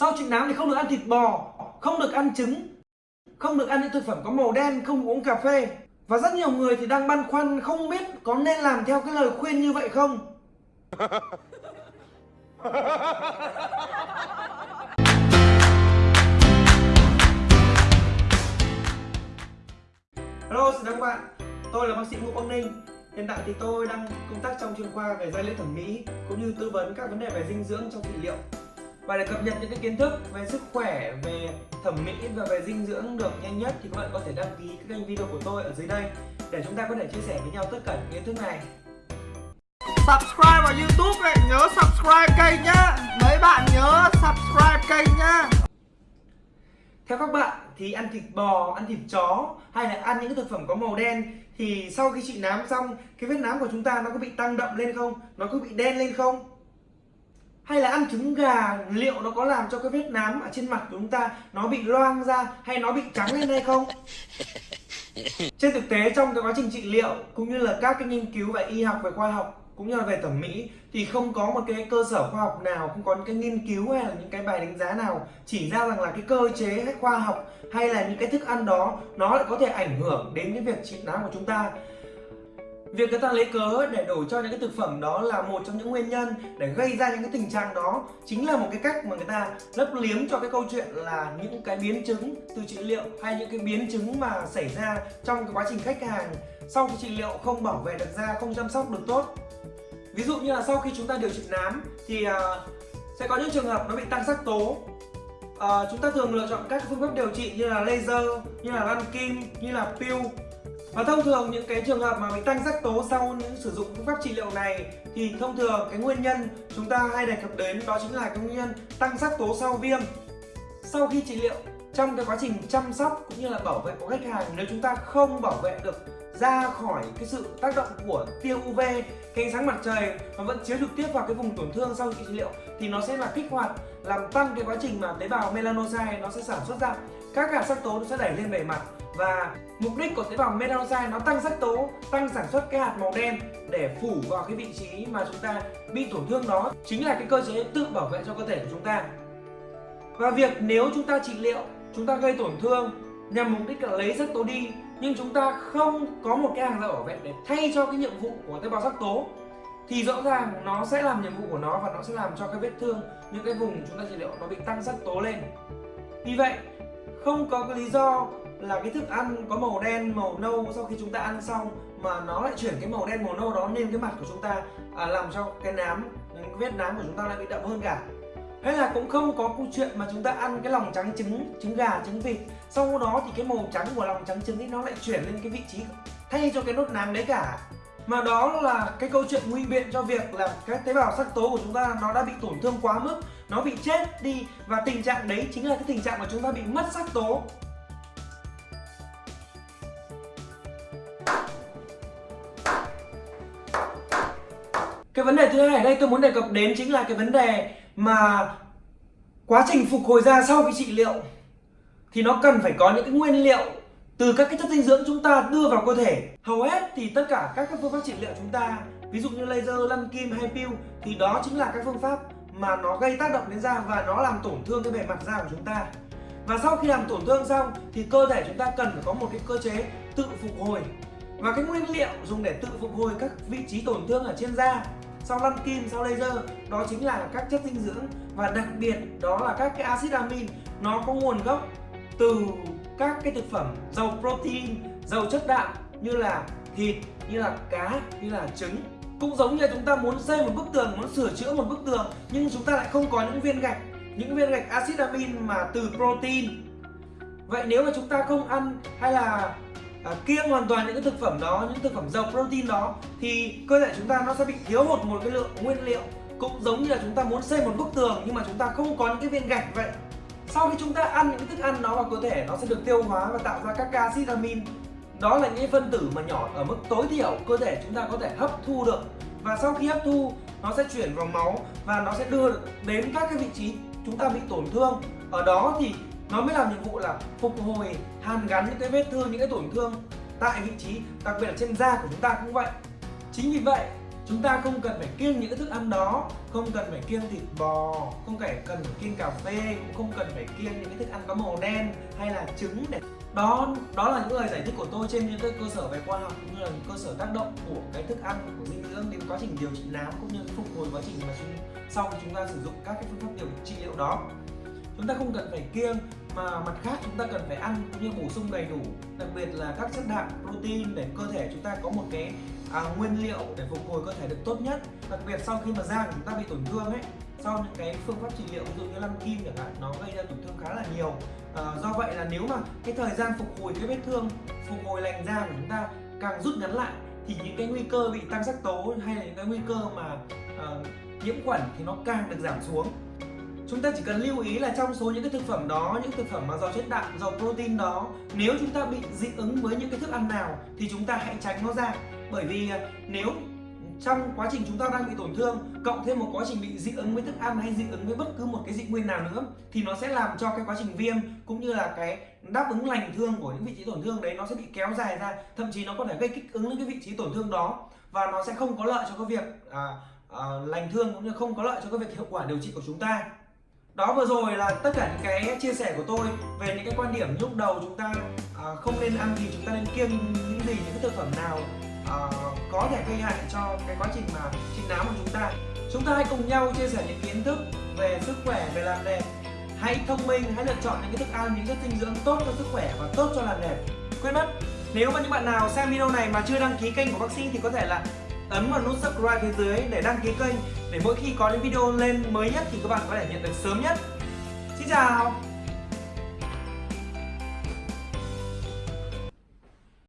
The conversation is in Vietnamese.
Sau trị nám thì không được ăn thịt bò, không được ăn trứng, không được ăn những thực phẩm có màu đen, không được uống cà phê. Và rất nhiều người thì đang băn khoăn không biết có nên làm theo cái lời khuyên như vậy không. Hello, xin chào các bạn. Tôi là bác sĩ Vũ Quang Ninh. Hiện tại thì tôi đang công tác trong chuyên khoa về da liễu thẩm mỹ cũng như tư vấn các vấn đề về dinh dưỡng trong trị liệu. Và để cập nhật những cái kiến thức về sức khỏe, về thẩm mỹ và về dinh dưỡng được nhanh nhất thì các bạn có thể đăng ký kênh video của tôi ở dưới đây để chúng ta có thể chia sẻ với nhau tất cả những kiến thức này. Subscribe vào YouTube này, nhớ subscribe kênh nhá Mấy bạn nhớ subscribe kênh nhá Theo các bạn thì ăn thịt bò, ăn thịt chó hay là ăn những cái thực phẩm có màu đen thì sau khi trị nám xong cái vết nám của chúng ta nó có bị tăng đậm lên không? Nó có bị đen lên không? Hay là ăn trứng gà, liệu nó có làm cho cái vết nám ở trên mặt của chúng ta nó bị loang ra hay nó bị trắng lên hay không? Trên thực tế, trong cái quá trình trị liệu cũng như là các cái nghiên cứu về y học, về khoa học, cũng như là về thẩm mỹ, thì không có một cái cơ sở khoa học nào, không có những cái nghiên cứu hay là những cái bài đánh giá nào chỉ ra rằng là cái cơ chế hay khoa học hay là những cái thức ăn đó nó lại có thể ảnh hưởng đến cái việc trị nám của chúng ta Việc người ta lấy cớ để đổi cho những cái thực phẩm đó là một trong những nguyên nhân để gây ra những cái tình trạng đó chính là một cái cách mà người ta lấp liếm cho cái câu chuyện là những cái biến chứng từ trị liệu hay những cái biến chứng mà xảy ra trong cái quá trình khách hàng sau khi trị liệu không bảo vệ được da, không chăm sóc được tốt. Ví dụ như là sau khi chúng ta điều trị nám thì à, sẽ có những trường hợp nó bị tăng sắc tố à, chúng ta thường lựa chọn các phương pháp điều trị như là laser, như là lăn kim, như là peel và thông thường những cái trường hợp mà bị tăng sắc tố sau những sử dụng phương pháp trị liệu này, thì thông thường cái nguyên nhân chúng ta hay đề cập đến đó chính là cái nguyên nhân tăng sắc tố sau viêm. Sau khi trị liệu, trong cái quá trình chăm sóc cũng như là bảo vệ của khách hàng, nếu chúng ta không bảo vệ được ra khỏi cái sự tác động của tia UV cái ánh sáng mặt trời mà vẫn chiếu trực tiếp vào cái vùng tổn thương sau khi trị liệu, thì nó sẽ là kích hoạt, làm tăng cái quá trình mà tế bào melanocyte nó sẽ sản xuất ra các hạt sắc tố nó sẽ đẩy lên bề mặt và mục đích của tế bào melanocyte nó tăng sắc tố, tăng sản xuất cái hạt màu đen để phủ vào cái vị trí mà chúng ta bị tổn thương đó, chính là cái cơ chế tự bảo vệ cho cơ thể của chúng ta. Và việc nếu chúng ta trị liệu, chúng ta gây tổn thương nhằm mục đích là lấy sắc tố đi, nhưng chúng ta không có một cái hàng rào bảo vệ để thay cho cái nhiệm vụ của tế bào sắc tố, thì rõ ràng nó sẽ làm nhiệm vụ của nó và nó sẽ làm cho cái vết thương, những cái vùng chúng ta trị liệu nó bị tăng sắc tố lên. Vì vậy không có cái lý do là cái thức ăn có màu đen màu nâu sau khi chúng ta ăn xong mà nó lại chuyển cái màu đen màu nâu đó lên cái mặt của chúng ta à, làm cho cái nám cái vết nám của chúng ta lại bị đậm hơn cả. Hay là cũng không có câu chuyện mà chúng ta ăn cái lòng trắng trứng trứng gà trứng vịt. Sau đó thì cái màu trắng của lòng trắng trứng ấy nó lại chuyển lên cái vị trí thay cho cái nốt nám đấy cả mà đó là cái câu chuyện nguy biện cho việc là cái tế bào sắc tố của chúng ta nó đã bị tổn thương quá mức, nó bị chết đi. Và tình trạng đấy chính là cái tình trạng mà chúng ta bị mất sắc tố. Cái vấn đề thứ hai ở đây tôi muốn đề cập đến chính là cái vấn đề mà quá trình phục hồi da sau khi trị liệu thì nó cần phải có những cái nguyên liệu từ các cái chất dinh dưỡng chúng ta đưa vào cơ thể hầu hết thì tất cả các cái phương pháp trị liệu chúng ta ví dụ như laser lăn kim hay peel thì đó chính là các phương pháp mà nó gây tác động đến da và nó làm tổn thương cái bề mặt da của chúng ta. Và sau khi làm tổn thương xong thì cơ thể chúng ta cần phải có một cái cơ chế tự phục hồi. Và cái nguyên liệu dùng để tự phục hồi các vị trí tổn thương ở trên da sau lăn kim, sau laser đó chính là các chất dinh dưỡng. Và đặc biệt đó là các cái axit amin nó có nguồn gốc từ các cái thực phẩm giàu protein, giàu chất đạm như là thịt, như là cá, như là trứng. Cũng giống như chúng ta muốn xây một bức tường, muốn sửa chữa một bức tường nhưng chúng ta lại không có những viên gạch. Những viên gạch axit amin mà từ protein. Vậy nếu mà chúng ta không ăn hay là à, kiêng hoàn toàn những cái thực phẩm đó những thực phẩm giàu protein đó thì cơ thể chúng ta nó sẽ bị thiếu hụt một cái lượng nguyên liệu. Cũng giống như là chúng ta muốn xây một bức tường nhưng mà chúng ta không có những cái viên gạch vậy sau khi chúng ta ăn những cái thức ăn đó vào cơ thể nó sẽ được tiêu hóa và tạo ra các acid amin đó là những phân tử mà nhỏ ở mức tối thiểu, cơ thể chúng ta có thể hấp thu được. Và sau khi hấp thu, nó sẽ chuyển vào máu và nó sẽ đưa đến các cái vị trí chúng ta bị tổn thương. Ở đó thì nó mới làm nhiệm vụ là phục hồi, hàn gắn những cái vết thương, những cái tổn thương tại vị trí, đặc biệt là trên da của chúng ta cũng vậy. Chính vì vậy chúng ta không cần phải kiêng những cái thức ăn đó không cần phải kiêng thịt bò không phải cần phải kiêng cà phê cũng không cần phải kiêng những cái thức ăn có màu đen hay là trứng để đó đó là những lời giải thích của tôi trên những cái cơ sở về khoa học cũng như là cơ sở tác động của cái thức ăn của dinh dưỡng đến quá trình điều trị nám cũng như phục hồi quá trình mà chúng, sau khi chúng ta sử dụng các cái phương pháp điều trị liệu đó. Chúng ta không cần phải kiêng mà mặt khác chúng ta cần phải ăn cũng như bổ sung đầy đủ đặc biệt là các chất đạm protein để cơ thể chúng ta có một cái à, nguyên liệu để phục hồi cơ thể được tốt nhất đặc biệt sau khi mà da của chúng ta bị tổn thương ấy sau những cái phương pháp trị liệu ví dụ như lăn kim chẳng hạn nó gây ra tổn thương khá là nhiều. À, do vậy là nếu mà cái thời gian phục hồi cái vết thương phục hồi lành da của chúng ta càng rút ngắn lại thì những cái nguy cơ bị tăng sắc tố hay là những cái nguy cơ mà uh, nhiễm khuẩn thì nó càng được giảm xuống. Chúng ta chỉ cần lưu ý là trong số những cái thực phẩm đó những thực phẩm mà giàu chất đạm giàu protein đó nếu chúng ta bị dị ứng với những cái thức ăn nào thì chúng ta hãy tránh nó ra bởi vì à, nếu trong quá trình chúng ta đang bị tổn thương cộng thêm một quá trình bị dị ứng với thức ăn hay dị ứng với bất cứ một cái dị nguyên nào nữa thì nó sẽ làm cho cái quá trình viêm cũng như là cái đáp ứng lành thương của những vị trí tổn thương đấy nó sẽ bị kéo dài ra thậm chí nó có thể gây kích ứng những cái vị trí tổn thương đó và nó sẽ không có lợi cho cái việc à, à, lành thương cũng như không có lợi cho cái việc hiệu quả điều trị của chúng ta. Đó vừa rồi là tất cả những cái chia sẻ của tôi về những cái quan điểm lúc đầu chúng ta à, không nên ăn gì chúng ta nên kiêng những gì những cái thực phẩm nào Ờ, có thể gây hại cho cái quá trình mà trị nám của chúng ta. Chúng ta hãy cùng nhau chia sẻ những kiến thức về sức khỏe, về làm đẹp hãy thông minh, hãy lựa chọn những cái thức ăn, những chất dinh dưỡng tốt cho sức khỏe và tốt cho làm đẹp quên mất, nếu mà những bạn nào xem video này mà chưa đăng ký kênh của bác sĩ thì có thể là ấn vào nút subscribe phía dưới để đăng ký kênh để mỗi khi có những video lên mới nhất thì các bạn có thể nhận được sớm nhất. Xin chào!